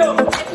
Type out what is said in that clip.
Mario.